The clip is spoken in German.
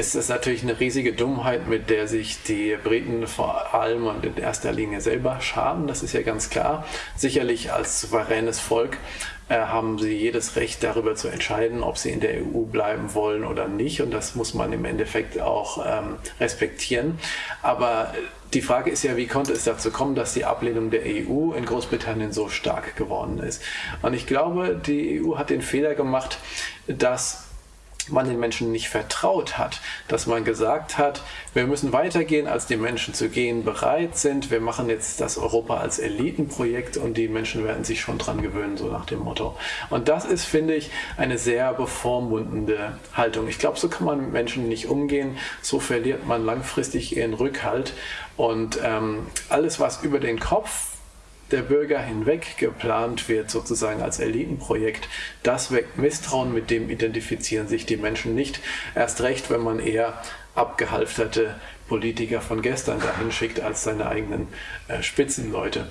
ist es natürlich eine riesige Dummheit, mit der sich die Briten vor allem und in erster Linie selber schaden. Das ist ja ganz klar. Sicherlich als souveränes Volk äh, haben sie jedes Recht darüber zu entscheiden, ob sie in der EU bleiben wollen oder nicht. Und das muss man im Endeffekt auch ähm, respektieren. Aber die Frage ist ja, wie konnte es dazu kommen, dass die Ablehnung der EU in Großbritannien so stark geworden ist? Und ich glaube, die EU hat den Fehler gemacht, dass man den Menschen nicht vertraut hat, dass man gesagt hat, wir müssen weitergehen, als die Menschen zu gehen bereit sind. Wir machen jetzt das Europa als Elitenprojekt und die Menschen werden sich schon dran gewöhnen, so nach dem Motto. Und das ist, finde ich, eine sehr bevormundende Haltung. Ich glaube, so kann man mit Menschen nicht umgehen. So verliert man langfristig ihren Rückhalt. Und ähm, alles, was über den Kopf der Bürger hinweg geplant wird, sozusagen als Elitenprojekt, das weckt Misstrauen, mit dem identifizieren sich die Menschen nicht. Erst recht, wenn man eher abgehalfterte Politiker von gestern dahin schickt als seine eigenen äh, Spitzenleute.